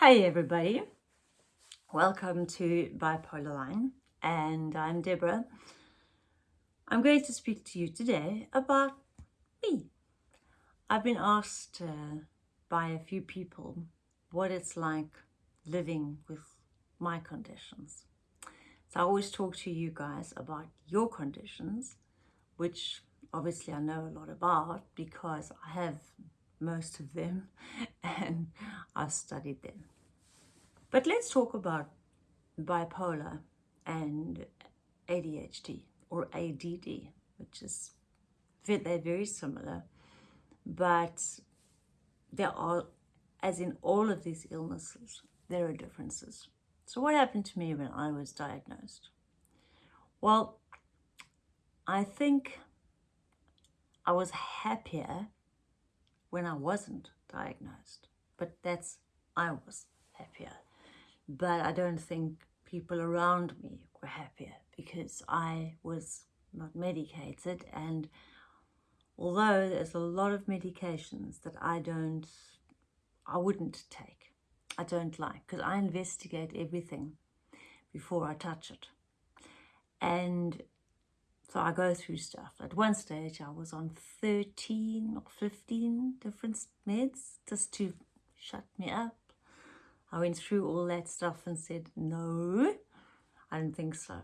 Hi everybody, welcome to Bipolar Line and I'm Deborah. I'm going to speak to you today about me. I've been asked uh, by a few people what it's like living with my conditions. So I always talk to you guys about your conditions, which obviously I know a lot about because I have most of them and I've studied them. But let's talk about bipolar and ADHD or ADD, which is they're very similar, but there are, as in all of these illnesses, there are differences. So what happened to me when I was diagnosed? Well, I think I was happier when I wasn't diagnosed, but that's, I was happier. But I don't think people around me were happier because I was not medicated and although there's a lot of medications that I don't, I wouldn't take, I don't like because I investigate everything before I touch it. And so I go through stuff. At one stage, I was on 13 or 15 different meds just to shut me up. I went through all that stuff and said, no, I don't think so.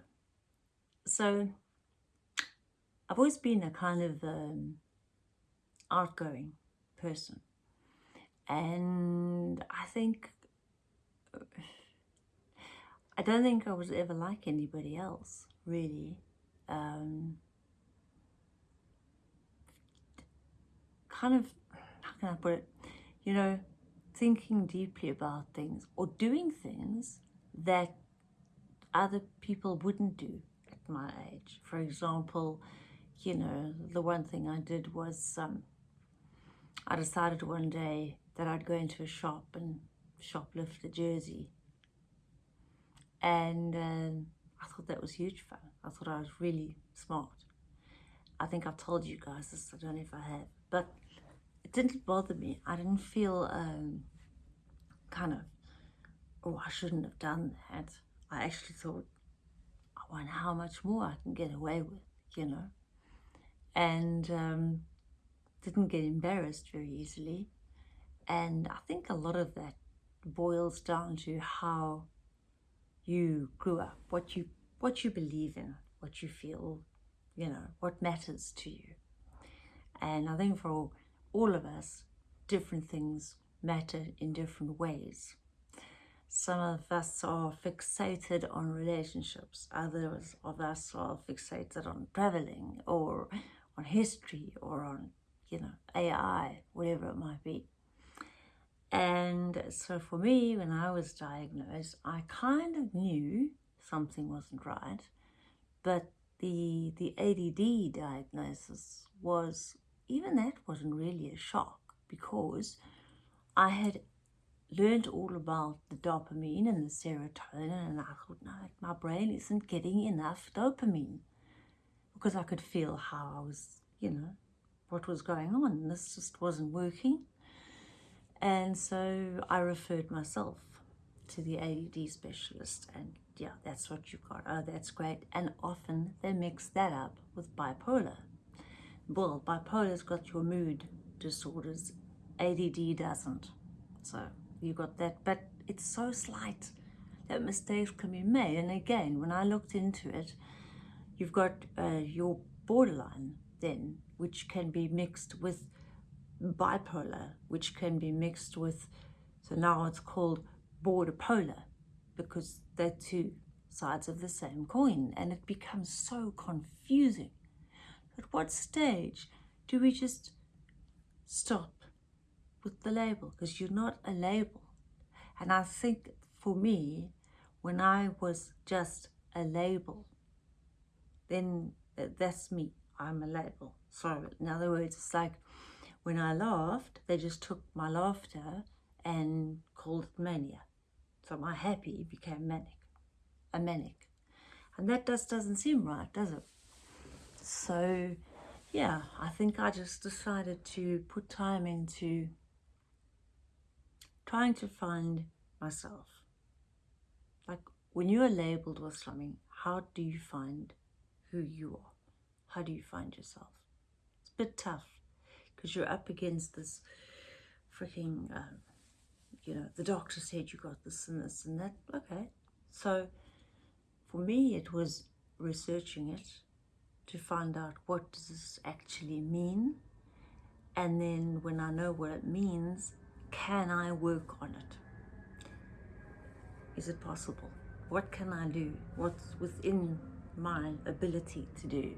So I've always been a kind of um, outgoing person. And I think, I don't think I was ever like anybody else, really um, kind of, how can I put it, you know, thinking deeply about things or doing things that other people wouldn't do at my age. For example, you know, the one thing I did was um, I decided one day that I'd go into a shop and shoplift a jersey. And um, I thought that was huge fun. I thought I was really smart. I think I've told you guys this, I don't know if I have, but it didn't bother me. I didn't feel um, kind of, oh, I shouldn't have done that. I actually thought, I wonder how much more I can get away with, you know. And um, didn't get embarrassed very easily. And I think a lot of that boils down to how you grew up, what you what you believe in, what you feel, you know, what matters to you. And I think for all, all of us, different things matter in different ways. Some of us are fixated on relationships, others of us are fixated on traveling or on history or on, you know, AI, whatever it might be. And so for me, when I was diagnosed, I kind of knew something wasn't right. But the, the ADD diagnosis was, even that wasn't really a shock because I had learned all about the dopamine and the serotonin and I thought, no, my brain isn't getting enough dopamine because I could feel how I was, you know, what was going on. This just wasn't working. And so I referred myself to the ADD specialist and yeah, that's what you got. Oh, that's great. And often they mix that up with bipolar. Well, bipolar's got your mood disorders. ADD doesn't. So you got that. But it's so slight that mistakes can be made. And again, when I looked into it, you've got uh, your borderline then, which can be mixed with bipolar, which can be mixed with, so now it's called border polar because they're two sides of the same coin and it becomes so confusing. At what stage do we just stop with the label? Because you're not a label. And I think for me, when I was just a label, then that's me. I'm a label. So in other words, it's like when I laughed, they just took my laughter and called it mania. So my happy became manic, a manic. And that just doesn't seem right, does it? So, yeah, I think I just decided to put time into trying to find myself. Like when you are labeled with something, how do you find who you are? How do you find yourself? It's a bit tough because you're up against this freaking, uh, you know, the doctor said you got this and this and that. Okay. So for me, it was researching it to find out what does this actually mean. And then when I know what it means, can I work on it? Is it possible? What can I do? What's within my ability to do?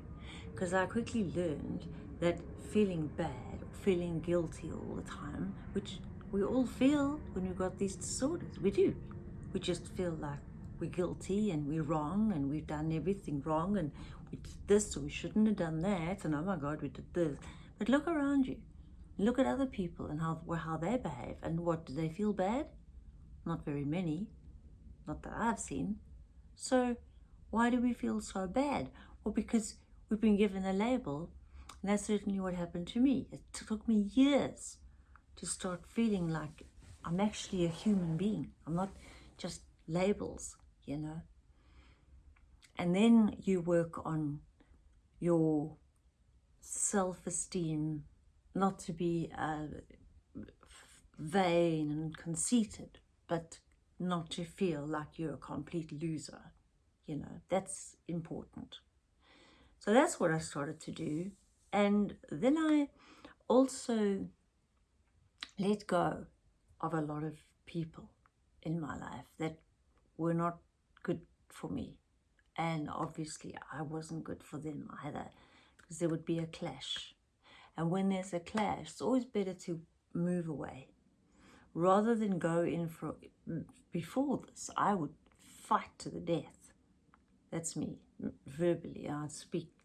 Because I quickly learned that feeling bad, feeling guilty all the time, which we all feel when we've got these disorders, we do. We just feel like we're guilty and we're wrong and we've done everything wrong and we did this so we shouldn't have done that and oh my god we did this. But look around you. Look at other people and how how they behave and what do they feel bad? Not very many. Not that i've seen. So why do we feel so bad? Well because we've been given a label and that's certainly what happened to me. It took me years to start feeling like i'm actually a human being. I'm not just labels you know. And then you work on your self-esteem not to be uh, vain and conceited but not to feel like you're a complete loser you know. That's important. So that's what I started to do and then I also let go of a lot of people in my life that were not good for me and obviously I wasn't good for them either because there would be a clash. And when there's a clash, it's always better to move away. Rather than go in for, mm, before this, I would fight to the death. That's me, verbally, I'd speak.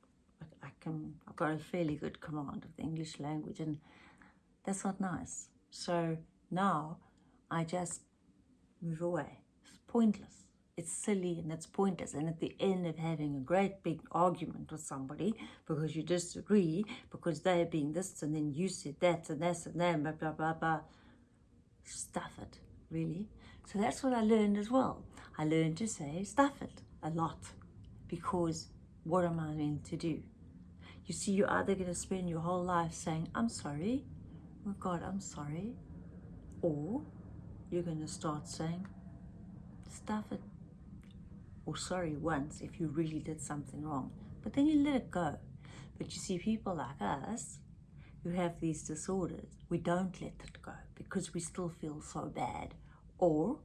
I can, I've got a fairly good command of the English language and that's not nice. So now I just move away. It's pointless it's silly and it's pointless. And at the end of having a great big argument with somebody because you disagree, because they're being this and then you said that and this and that, blah, blah, blah, blah, stuff it, really. So that's what I learned as well. I learned to say stuff it a lot because what am I meant to do? You see, you're either going to spend your whole life saying, I'm sorry, oh God, I'm sorry, or you're going to start saying, stuff it or sorry once if you really did something wrong, but then you let it go. But you see, people like us who have these disorders, we don't let it go because we still feel so bad. Or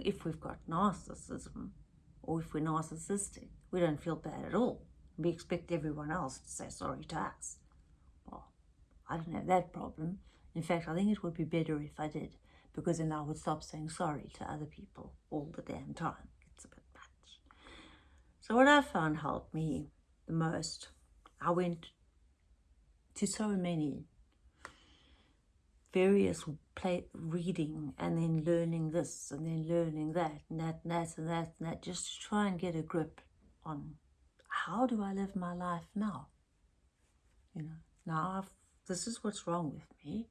if we've got narcissism, or if we're narcissistic, we don't feel bad at all. We expect everyone else to say sorry to us. Well, I don't have that problem. In fact, I think it would be better if I did, because then I would stop saying sorry to other people all the damn time. It's a bit much. So what I found helped me the most, I went to so many various play reading and then learning this and then learning that and that and that and that and that just to try and get a grip on how do I live my life now? You know, now I've, this is what's wrong with me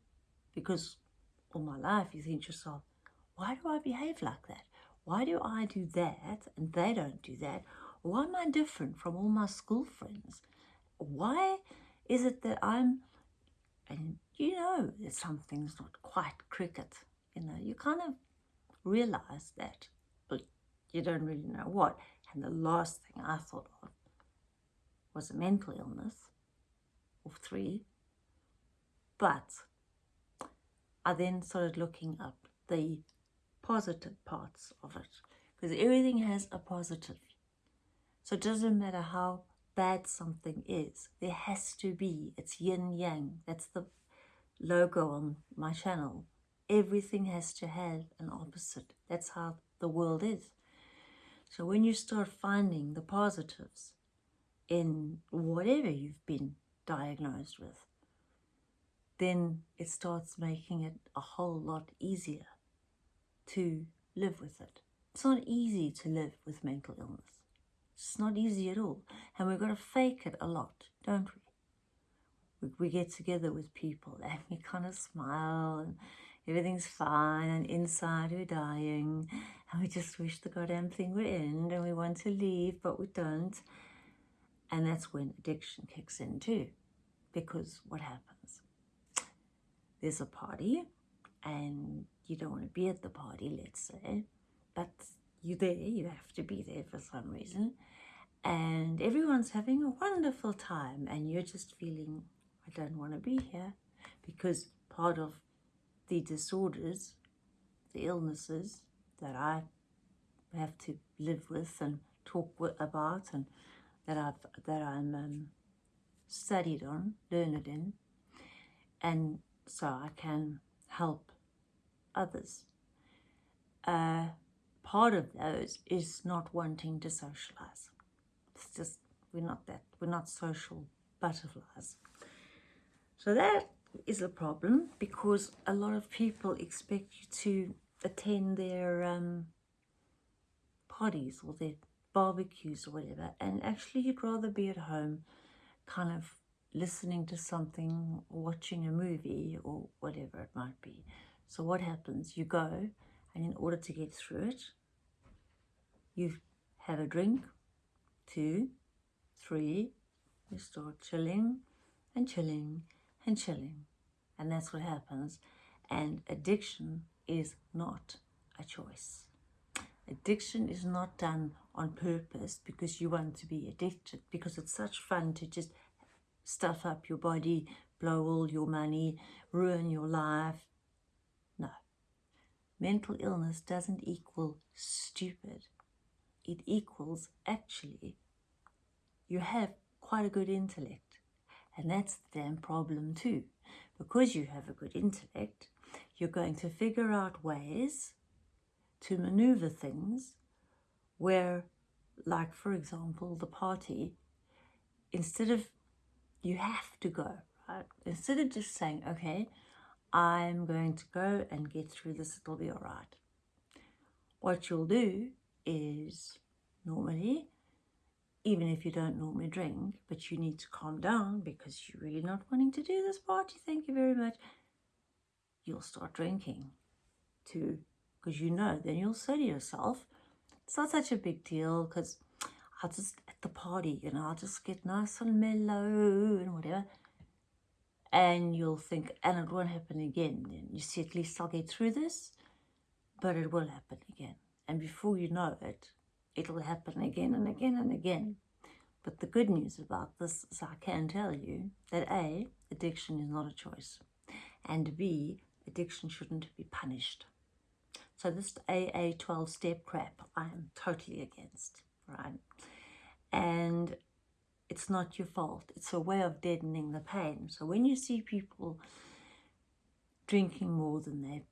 because all my life you think to yourself, why do I behave like that? Why do I do that and they don't do that? Why am I different from all my school friends? Why is it that I'm, and you know that something's not quite cricket, you know, you kind of realize that, but you don't really know what. And the last thing I thought of was a mental illness, of three. But I then started looking up the positive parts of it, because everything has a positive so it doesn't matter how bad something is, there has to be, it's yin yang, that's the logo on my channel. Everything has to have an opposite. That's how the world is. So when you start finding the positives in whatever you've been diagnosed with, then it starts making it a whole lot easier to live with it. It's not easy to live with mental illness. It's not easy at all. And we've got to fake it a lot, don't we? We, we get together with people and we kind of smile and, everything's fine, and inside we're dying, and we just wish the goddamn thing would end, and we want to leave, but we don't. And that's when addiction kicks in too, because what happens? There's a party, and you don't want to be at the party, let's say, but you're there, you have to be there for some reason, and everyone's having a wonderful time, and you're just feeling, I don't want to be here, because part of the disorders, the illnesses that I have to live with and talk about and that I've that I'm um, studied on, learned in, and so I can help others. Uh, part of those is not wanting to socialize. It's just we're not that we're not social butterflies. So that is a problem because a lot of people expect you to attend their um, parties or their barbecues or whatever and actually you'd rather be at home kind of listening to something watching a movie or whatever it might be. So what happens? You go and in order to get through it, you have a drink, two, three, you start chilling and chilling and chilling. And that's what happens. And addiction is not a choice. Addiction is not done on purpose because you want to be addicted, because it's such fun to just stuff up your body, blow all your money, ruin your life. No. Mental illness doesn't equal stupid. It equals actually you have quite a good intellect. And that's the damn problem too. Because you have a good intellect, you're going to figure out ways to maneuver things where, like for example, the party, instead of you have to go, right? Instead of just saying, okay, I'm going to go and get through this, it'll be all right. What you'll do is normally even if you don't normally drink, but you need to calm down because you're really not wanting to do this party, thank you very much, you'll start drinking too, because you know, then you'll say to yourself, it's not such a big deal because I'll just, at the party, you know, I'll just get nice and mellow and whatever. And you'll think, and it won't happen again. And you see, at least I'll get through this, but it will happen again. And before you know it, it'll happen again and again and again. But the good news about this is I can tell you that A, addiction is not a choice, and B, addiction shouldn't be punished. So this AA 12 step crap, I am totally against, right? And it's not your fault. It's a way of deadening the pain. So when you see people drinking more than they,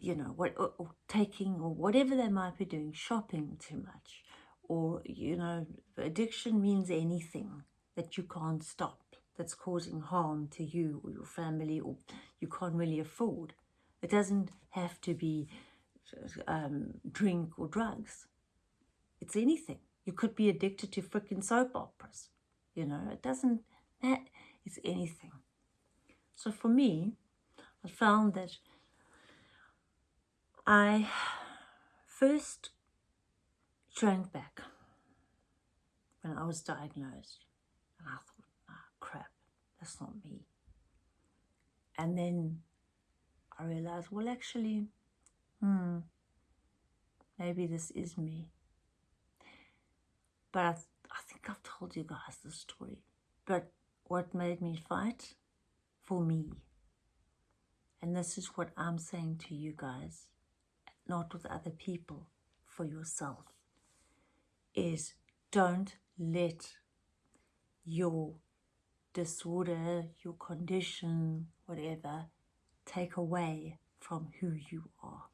you know, what, or, or taking or whatever they might be doing, shopping too much, or, you know, addiction means anything that you can't stop, that's causing harm to you or your family or you can't really afford. It doesn't have to be um, drink or drugs. It's anything. You could be addicted to freaking soap operas. You know, it doesn't, that is anything. So for me, I found that I first shrank back when I was diagnosed. And I thought, ah, crap, that's not me. And then I realized, well, actually, hmm, maybe this is me. But I, th I think I've told you guys the story. But what made me fight? For me. And this is what I'm saying to you guys, not with other people, for yourself is don't let your disorder, your condition, whatever, take away from who you are.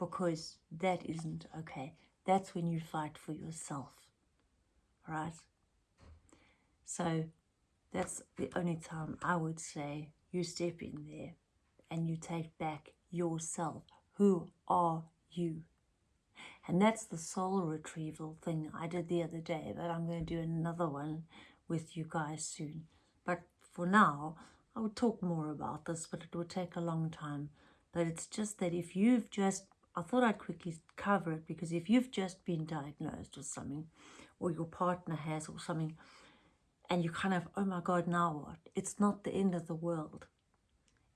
Because that isn't okay. That's when you fight for yourself, right? So that's the only time I would say you step in there and you take back yourself. Who are you? And that's the soul retrieval thing I did the other day, but I'm going to do another one with you guys soon. But for now, I would talk more about this, but it will take a long time But it's just that if you've just, I thought I'd quickly cover it because if you've just been diagnosed with something, or your partner has, or something, and you kind of, oh my God, now what? It's not the end of the world.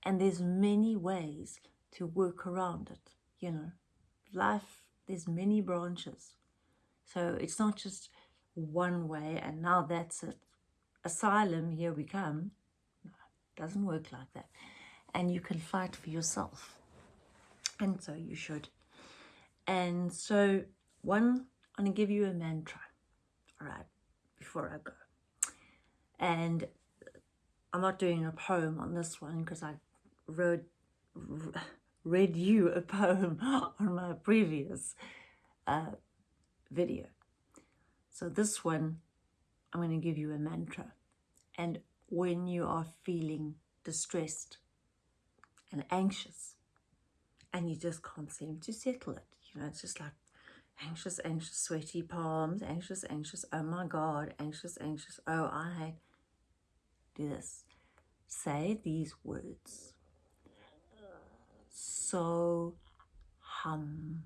And there's many ways to work around it, you know. Life, there's many branches. So it's not just one way and now that's it. Asylum, here we come. No, doesn't work like that. And you can fight for yourself. And so you should. And so one, I'm to give you a mantra. All right, before I go. And I'm not doing a poem on this one because I wrote, read you a poem on my previous uh, video. So this one, I'm going to give you a mantra. And when you are feeling distressed and anxious, and you just can't seem to settle it, you know, it's just like anxious, anxious, sweaty palms, anxious, anxious, oh my God, anxious, anxious, oh, I do this. Say these words. So hum.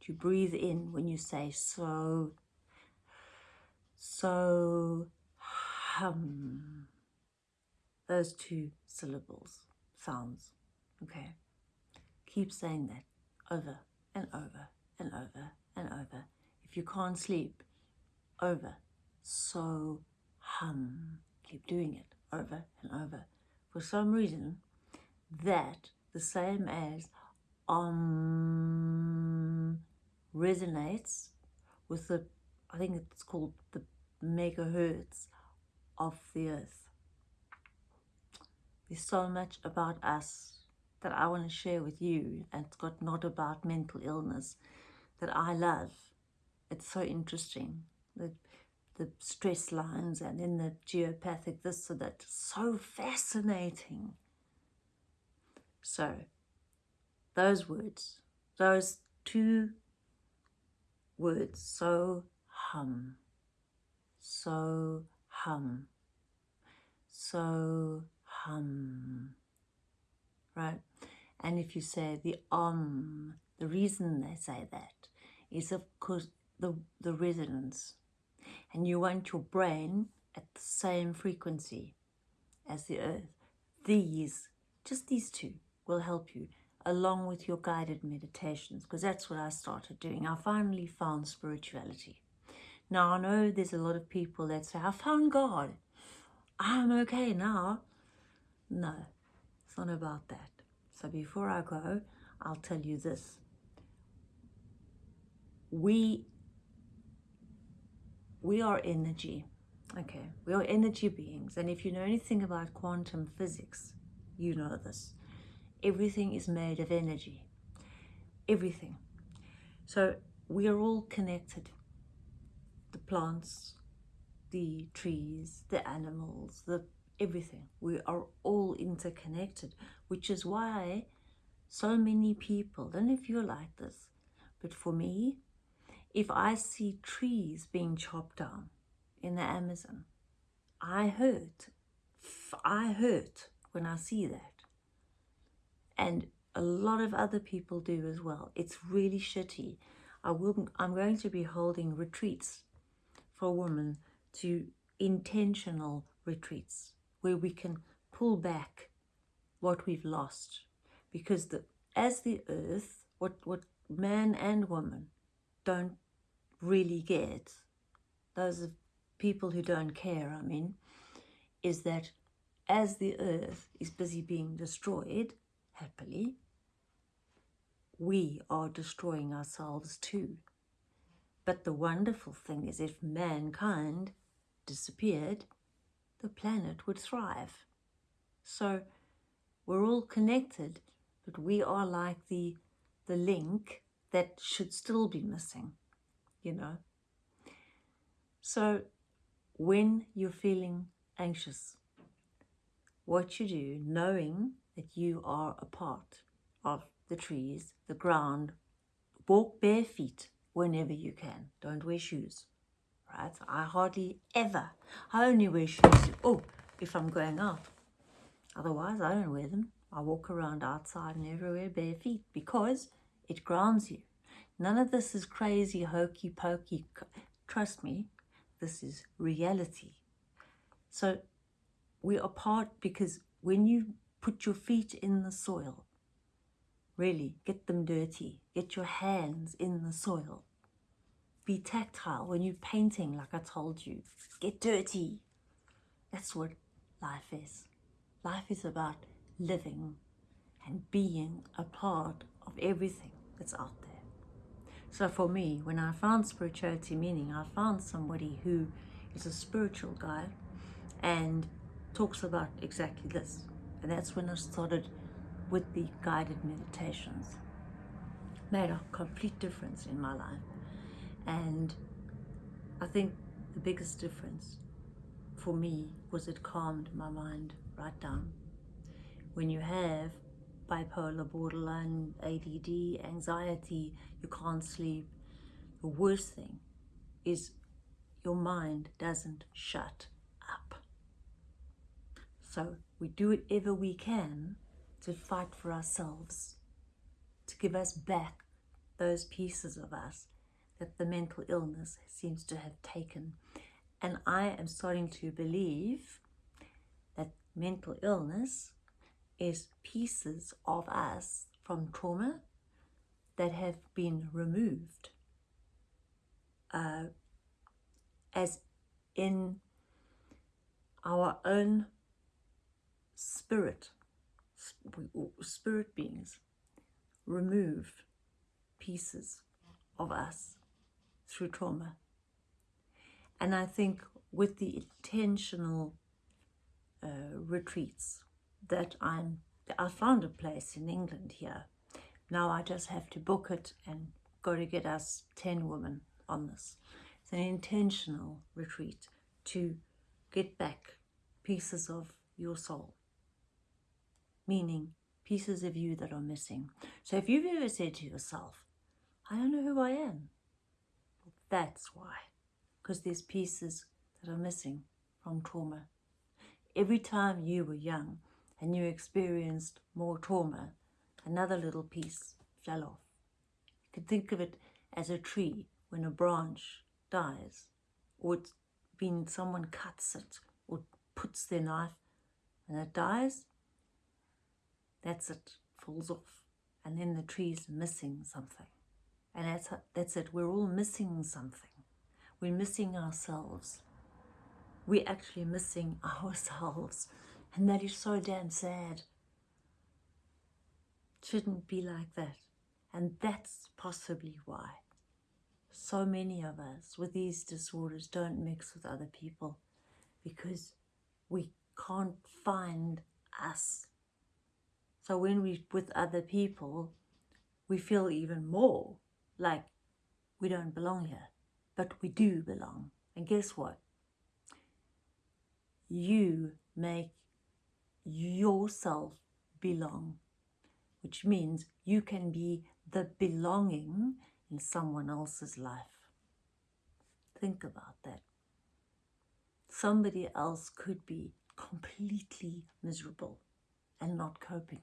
Do you breathe in when you say so so, hum. Those two syllables, sounds, okay? Keep saying that over and over and over and over. If you can't sleep, over. So, hum. Keep doing it over and over. For some reason, that, the same as um, resonates with the I think it's called the megahertz of the earth. There's so much about us that I want to share with you and it's got not about mental illness that I love. It's so interesting. The, the stress lines and then the geopathic this or that. So fascinating. So, those words, those two words, so hum, so hum, so hum, right? And if you say the um, the reason they say that is of course the, the resonance. And you want your brain at the same frequency as the earth. These, just these two, will help you along with your guided meditations because that's what I started doing. I finally found spirituality. Now, I know there's a lot of people that say, I found God. I'm okay now. No, it's not about that. So before I go, I'll tell you this. We, we are energy. Okay, we are energy beings. And if you know anything about quantum physics, you know this. Everything is made of energy. Everything. So we are all connected the plants, the trees, the animals, the everything. We are all interconnected, which is why so many people, don't know if you're like this, but for me, if I see trees being chopped down in the Amazon, I hurt. I hurt when I see that. And a lot of other people do as well. It's really shitty. I will, I'm going to be holding retreats for women to intentional retreats where we can pull back what we've lost. Because the as the earth what what man and woman don't really get those people who don't care i mean is that as the earth is busy being destroyed happily we are destroying ourselves too. But the wonderful thing is if mankind disappeared, the planet would thrive. So we're all connected, but we are like the, the link that should still be missing, you know. So when you're feeling anxious, what you do, knowing that you are a part of the trees, the ground, walk bare feet, whenever you can. Don't wear shoes, right? I hardly ever, I only wear shoes, oh, if I'm going out. Otherwise, I don't wear them. I walk around outside and everywhere bare feet because it grounds you. None of this is crazy, hokey pokey. Trust me, this is reality. So we are part because when you put your feet in the soil, really get them dirty, get your hands in the soil, be tactile when you're painting, like I told you, get dirty. That's what life is. Life is about living and being a part of everything that's out there. So for me, when I found spirituality meaning, I found somebody who is a spiritual guy and talks about exactly this. And that's when I started with the guided meditations. Made a complete difference in my life. And I think the biggest difference for me was it calmed my mind right down. When you have bipolar, borderline, ADD, anxiety, you can't sleep, the worst thing is your mind doesn't shut up. So we do whatever we can to fight for ourselves, to give us back those pieces of us that the mental illness seems to have taken. And I am starting to believe that mental illness is pieces of us from trauma that have been removed uh, as in our own spirit, spirit beings, remove pieces of us through trauma. And I think with the intentional uh, retreats that I'm, I found a place in England here. Now I just have to book it and go to get us 10 women on this. It's an intentional retreat to get back pieces of your soul, meaning pieces of you that are missing. So if you've ever said to yourself, I don't know who I am, that's why, because there's pieces that are missing from trauma. Every time you were young, and you experienced more trauma, another little piece fell off. You could think of it as a tree when a branch dies, or it's been someone cuts it or puts their knife and it dies. That's it, falls off. And then the tree's missing something. And that's, that's it, we're all missing something. We're missing ourselves. We're actually missing ourselves. And that is so damn sad. It shouldn't be like that. And that's possibly why so many of us with these disorders don't mix with other people because we can't find us. So when we're with other people, we feel even more like we don't belong here, but we do belong. And guess what? You make yourself belong, which means you can be the belonging in someone else's life. Think about that. Somebody else could be completely miserable and not coping,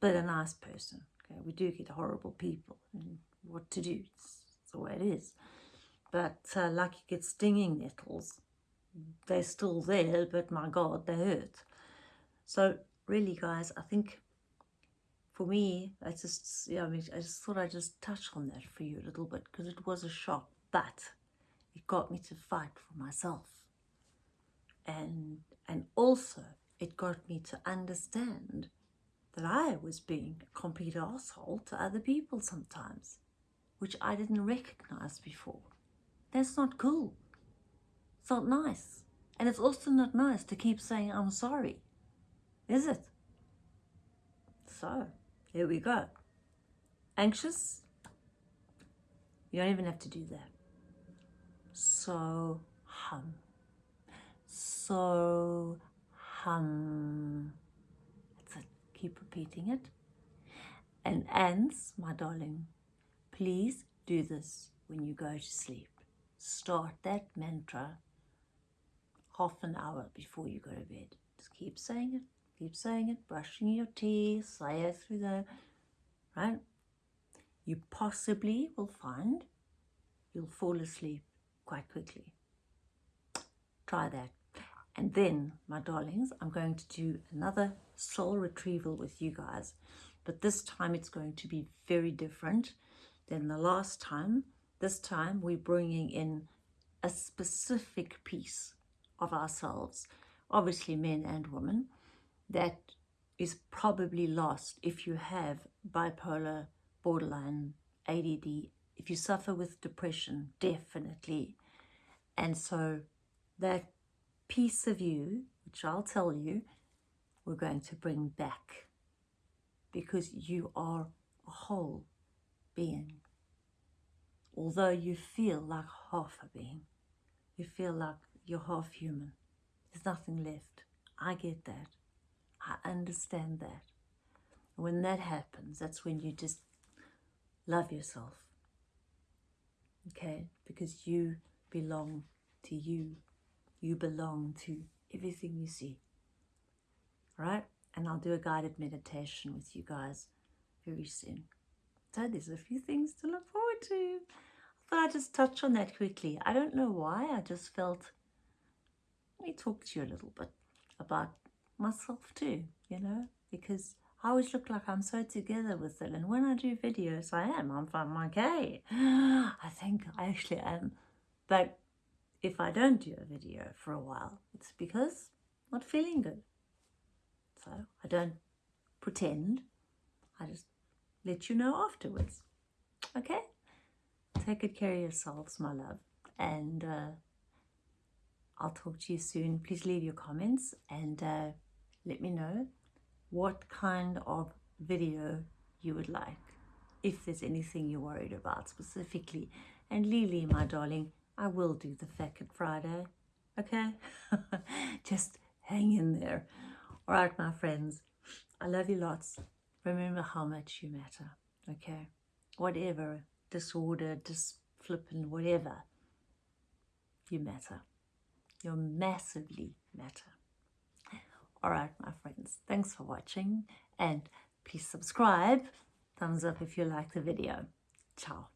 but a nice person. Okay, we do get horrible people and what to do. It's, it's the way it is. But uh, like you get stinging nettles, they're still there, but my God, they hurt. So really, guys, I think for me, I just, yeah, I mean, I just thought I'd just touch on that for you a little bit because it was a shock, but it got me to fight for myself. And, and also it got me to understand that I was being a complete asshole to other people sometimes, which I didn't recognize before. That's not cool. It's not nice. And it's also not nice to keep saying, I'm sorry is it? So, here we go. Anxious? You don't even have to do that. So hum. So hum. Keep repeating it. And ants, my darling, please do this when you go to sleep. Start that mantra half an hour before you go to bed. Just keep saying it keep saying it, brushing your teeth, say it through the, right? You possibly will find you'll fall asleep quite quickly. Try that. And then, my darlings, I'm going to do another soul retrieval with you guys. But this time it's going to be very different than the last time. This time we're bringing in a specific piece of ourselves, obviously men and women, that is probably lost if you have bipolar, borderline, ADD, if you suffer with depression, definitely. And so that piece of you, which I'll tell you, we're going to bring back because you are a whole being. Although you feel like half a being, you feel like you're half human. There's nothing left. I get that. I understand that. When that happens, that's when you just love yourself. Okay? Because you belong to you. You belong to everything you see. Right? And I'll do a guided meditation with you guys very soon. So there's a few things to look forward to. I thought I'd just touch on that quickly. I don't know why. I just felt, let me talk to you a little bit about myself too, you know, because I always look like I'm so together with it. And when I do videos, I am. I'm, I'm okay. I think I actually am. But if I don't do a video for a while, it's because I'm not feeling good. So I don't pretend. I just let you know afterwards. Okay? Take good care of yourselves, my love. And uh, I'll talk to you soon. Please leave your comments and uh, let me know what kind of video you would like. If there's anything you're worried about specifically. And Lily, my darling, I will do the Facet Friday. Okay? Just hang in there. All right, my friends. I love you lots. Remember how much you matter. Okay? Whatever disorder, disflippin, whatever, you matter. You massively matter. All right, my friends, thanks for watching and please subscribe. Thumbs up if you like the video. Ciao.